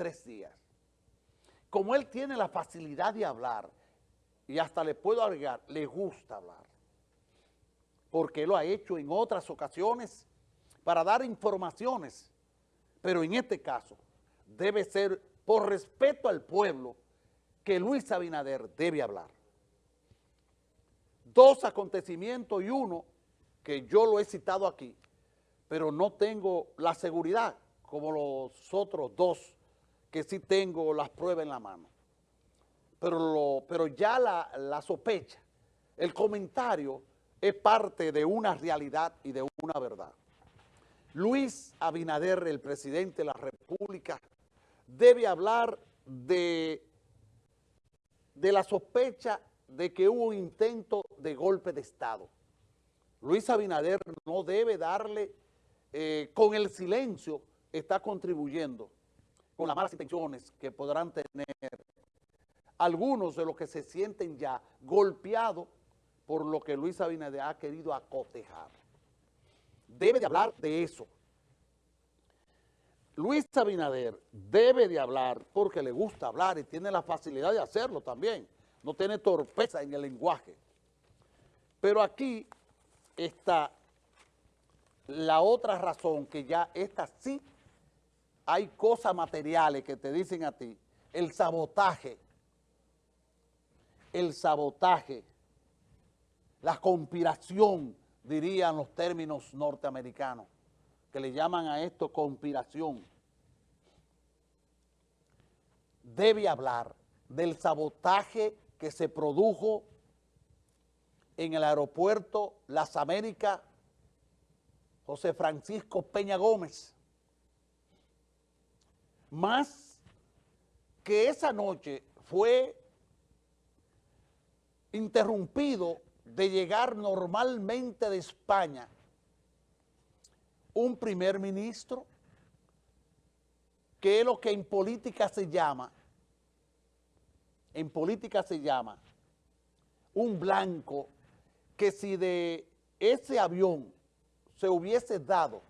tres días. Como él tiene la facilidad de hablar, y hasta le puedo agregar, le gusta hablar, porque lo ha hecho en otras ocasiones para dar informaciones, pero en este caso debe ser por respeto al pueblo que Luis Abinader debe hablar. Dos acontecimientos y uno que yo lo he citado aquí, pero no tengo la seguridad como los otros dos que sí tengo las pruebas en la mano. Pero, pero ya la, la sospecha, el comentario es parte de una realidad y de una verdad. Luis Abinader, el presidente de la República, debe hablar de, de la sospecha de que hubo un intento de golpe de Estado. Luis Abinader no debe darle, eh, con el silencio, está contribuyendo con las malas intenciones que podrán tener algunos de los que se sienten ya golpeados por lo que Luis Abinader ha querido acotejar. Debe de hablar de eso. Luis Abinader debe de hablar porque le gusta hablar y tiene la facilidad de hacerlo también. No tiene torpeza en el lenguaje. Pero aquí está la otra razón que ya esta sí hay cosas materiales que te dicen a ti, el sabotaje, el sabotaje, la conspiración, dirían los términos norteamericanos, que le llaman a esto conspiración, debe hablar del sabotaje que se produjo en el aeropuerto Las Américas José Francisco Peña Gómez, más que esa noche fue interrumpido de llegar normalmente de España un primer ministro, que es lo que en política se llama, en política se llama, un blanco que si de ese avión se hubiese dado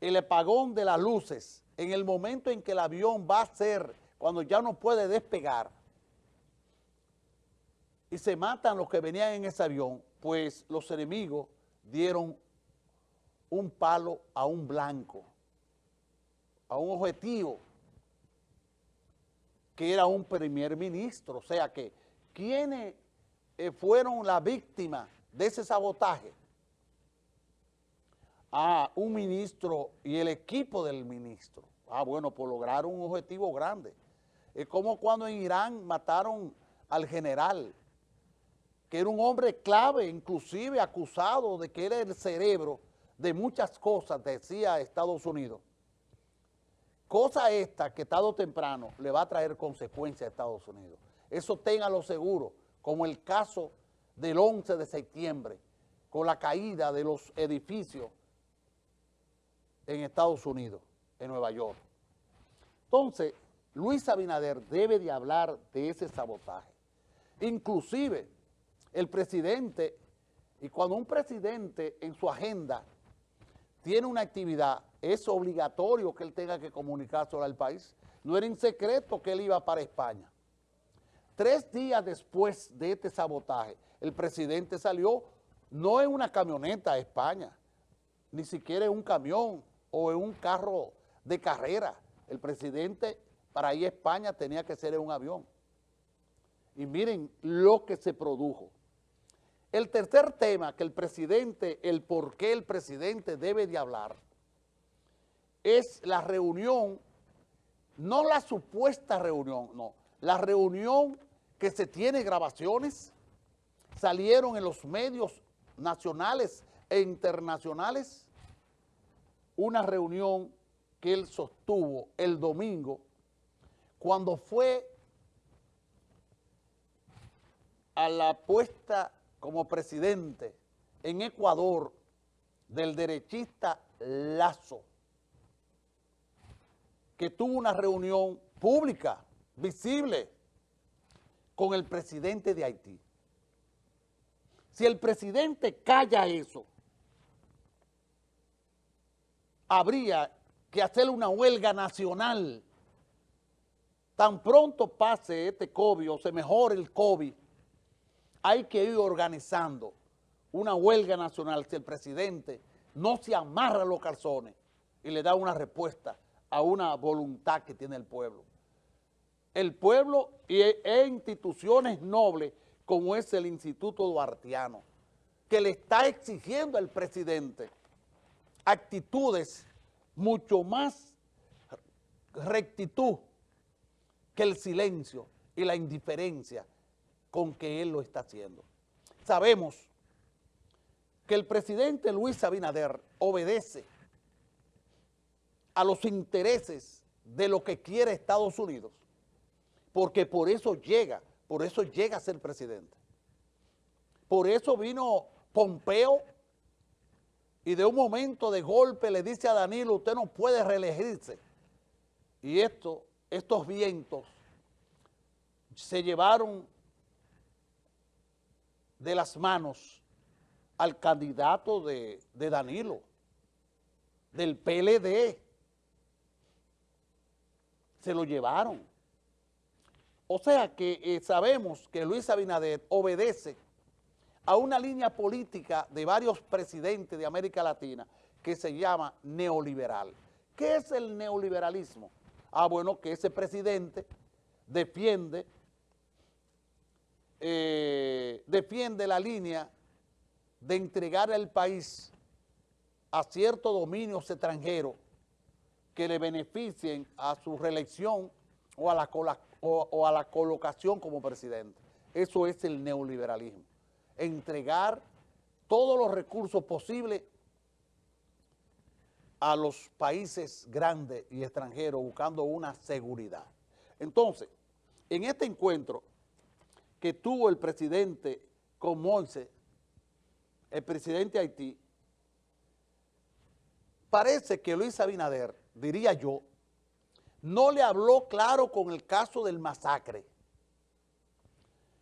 el apagón de las luces en el momento en que el avión va a ser, cuando ya no puede despegar, y se matan los que venían en ese avión, pues los enemigos dieron un palo a un blanco, a un objetivo, que era un primer ministro. O sea que, ¿quiénes eh, fueron la víctima de ese sabotaje? A un ministro y el equipo del ministro. Ah, bueno, por lograr un objetivo grande. Es como cuando en Irán mataron al general, que era un hombre clave, inclusive acusado de que era el cerebro de muchas cosas, decía Estados Unidos. Cosa esta que tarde o temprano le va a traer consecuencias a Estados Unidos. Eso téngalo seguro, como el caso del 11 de septiembre, con la caída de los edificios en Estados Unidos, en Nueva York. Entonces, Luis Abinader debe de hablar de ese sabotaje. Inclusive, el presidente, y cuando un presidente en su agenda tiene una actividad, es obligatorio que él tenga que comunicárselo al país. No era en secreto que él iba para España. Tres días después de este sabotaje, el presidente salió no en una camioneta a España, ni siquiera en un camión, o en un carro de carrera. El presidente para ir a España tenía que ser en un avión. Y miren lo que se produjo. El tercer tema que el presidente, el por qué el presidente debe de hablar, es la reunión, no la supuesta reunión, no, la reunión que se tiene grabaciones, salieron en los medios nacionales e internacionales, una reunión que él sostuvo el domingo cuando fue a la puesta como presidente en Ecuador del derechista Lazo, que tuvo una reunión pública, visible, con el presidente de Haití. Si el presidente calla eso, habría que hacer una huelga nacional tan pronto pase este COVID o se mejore el COVID, hay que ir organizando una huelga nacional si el presidente no se amarra los calzones y le da una respuesta a una voluntad que tiene el pueblo. El pueblo y e, e instituciones nobles como es el Instituto Duartiano, que le está exigiendo al presidente actitudes mucho más rectitud que el silencio y la indiferencia con que él lo está haciendo. Sabemos que el presidente Luis Abinader obedece a los intereses de lo que quiere Estados Unidos, porque por eso llega, por eso llega a ser presidente. Por eso vino Pompeo y de un momento de golpe le dice a Danilo, usted no puede reelegirse. Y esto, estos vientos se llevaron de las manos al candidato de, Danilo, del PLD. Se lo llevaron. O sea que eh, sabemos que Luis Abinader obedece a una línea política de varios presidentes de América Latina que se llama neoliberal. ¿Qué es el neoliberalismo? Ah, bueno, que ese presidente defiende, eh, defiende la línea de entregar el país a ciertos dominios extranjeros que le beneficien a su reelección o a la, o a la colocación como presidente. Eso es el neoliberalismo. Entregar todos los recursos posibles a los países grandes y extranjeros buscando una seguridad. Entonces, en este encuentro que tuvo el presidente con Moise el presidente de Haití, parece que Luis Abinader, diría yo, no le habló claro con el caso del masacre.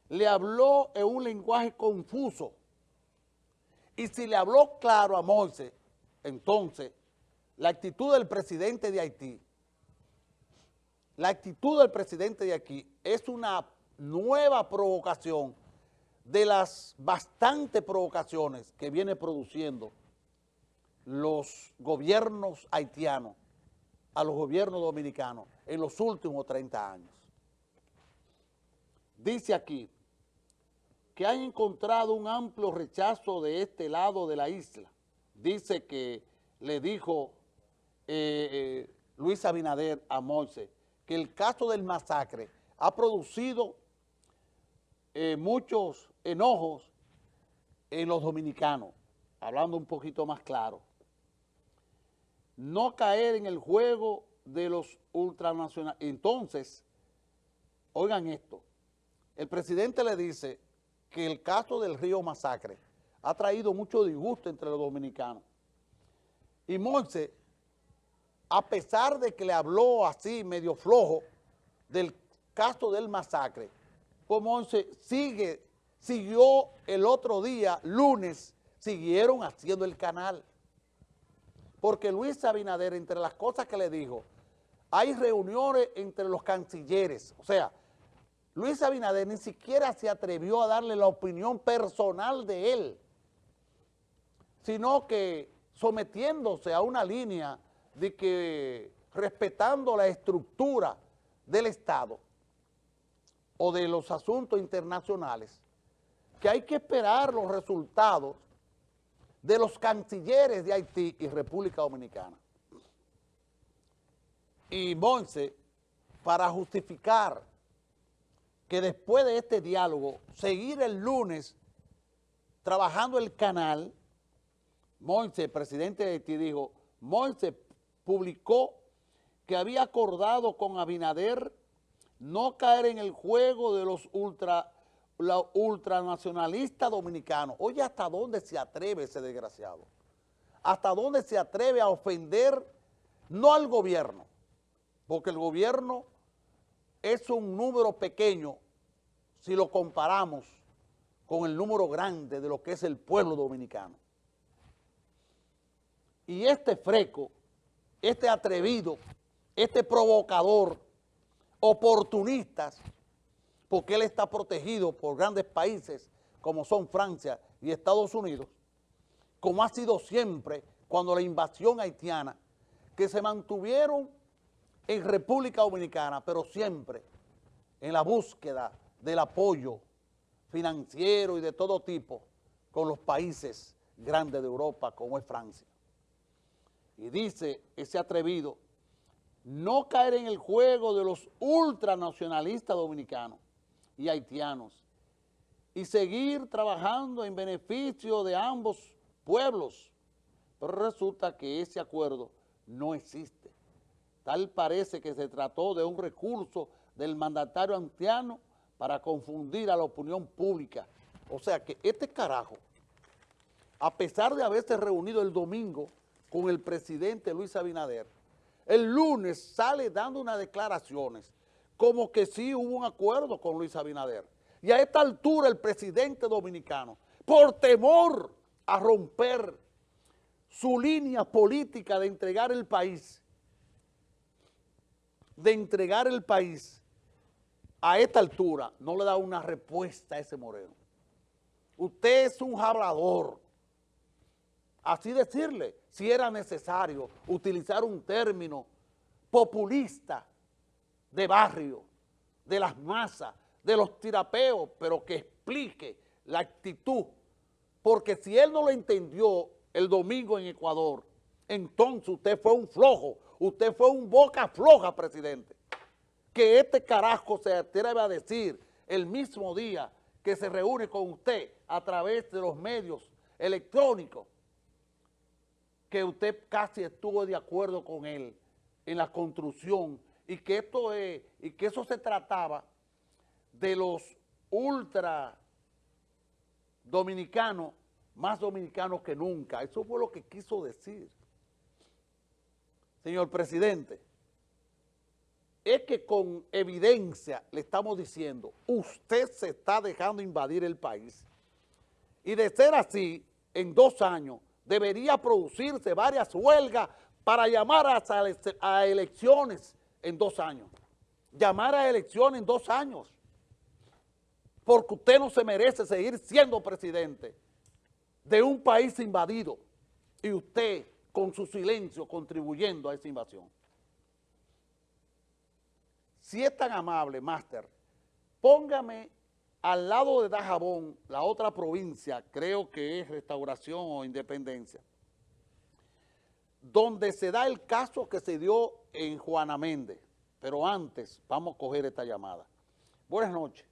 Le habló en un lenguaje confuso. Y si le habló claro a Moise, entonces, la actitud del presidente de Haití, la actitud del presidente de aquí es una nueva provocación de las bastantes provocaciones que viene produciendo los gobiernos haitianos a los gobiernos dominicanos en los últimos 30 años. Dice aquí que han encontrado un amplio rechazo de este lado de la isla. Dice que le dijo eh, eh, Luis Abinader a Moise que el caso del masacre ha producido eh, muchos enojos en los dominicanos, hablando un poquito más claro. No caer en el juego de los ultranacionales. Entonces, oigan esto, el presidente le dice que el caso del río Masacre ha traído mucho disgusto entre los dominicanos. Y Monse, a pesar de que le habló así medio flojo del caso del masacre, pues Monse sigue siguió el otro día, lunes, siguieron haciendo el canal. Porque Luis Abinader, entre las cosas que le dijo, hay reuniones entre los cancilleres. O sea, Luis Abinader ni siquiera se atrevió a darle la opinión personal de él, sino que sometiéndose a una línea de que respetando la estructura del Estado o de los asuntos internacionales, que hay que esperar los resultados de los cancilleres de Haití y República Dominicana. Y Monse, para justificar que después de este diálogo, seguir el lunes trabajando el canal, Monse, presidente de Haití, dijo, Monse publicó que había acordado con Abinader no caer en el juego de los ultra la ultranacionalista dominicano. Oye, ¿hasta dónde se atreve ese desgraciado? ¿Hasta dónde se atreve a ofender no al gobierno? Porque el gobierno es un número pequeño si lo comparamos con el número grande de lo que es el pueblo dominicano. Y este freco, este atrevido, este provocador, oportunistas, porque él está protegido por grandes países como son Francia y Estados Unidos, como ha sido siempre cuando la invasión haitiana, que se mantuvieron en República Dominicana, pero siempre en la búsqueda del apoyo financiero y de todo tipo con los países grandes de Europa como es Francia. Y dice ese atrevido, no caer en el juego de los ultranacionalistas dominicanos y haitianos y seguir trabajando en beneficio de ambos pueblos. Pero resulta que ese acuerdo no existe. Tal parece que se trató de un recurso del mandatario haitiano para confundir a la opinión pública. O sea que este carajo, a pesar de haberse reunido el domingo con el presidente Luis Abinader, el lunes sale dando unas declaraciones como que sí hubo un acuerdo con Luis Abinader. Y a esta altura el presidente dominicano, por temor a romper su línea política de entregar el país, de entregar el país, a esta altura no le da una respuesta a ese moreno. Usted es un hablador. Así decirle, si era necesario utilizar un término populista de barrio, de las masas, de los tirapeos, pero que explique la actitud. Porque si él no lo entendió el domingo en Ecuador, entonces usted fue un flojo, usted fue un boca floja, presidente que este carajo se atreve a decir el mismo día que se reúne con usted a través de los medios electrónicos, que usted casi estuvo de acuerdo con él en la construcción y que esto es, y que eso se trataba de los ultra dominicanos, más dominicanos que nunca. Eso fue lo que quiso decir. Señor presidente, es que con evidencia le estamos diciendo, usted se está dejando invadir el país. Y de ser así, en dos años, debería producirse varias huelgas para llamar a, elecciones en dos años. Llamar a elecciones en dos años. Porque usted no se merece seguir siendo presidente de un país invadido. Y usted, con su silencio, contribuyendo a esa invasión si es tan amable, máster, póngame al lado de Dajabón, la otra provincia, creo que es Restauración o Independencia, donde se da el caso que se dio en Juana Méndez. Pero antes, vamos a coger esta llamada. Buenas noches.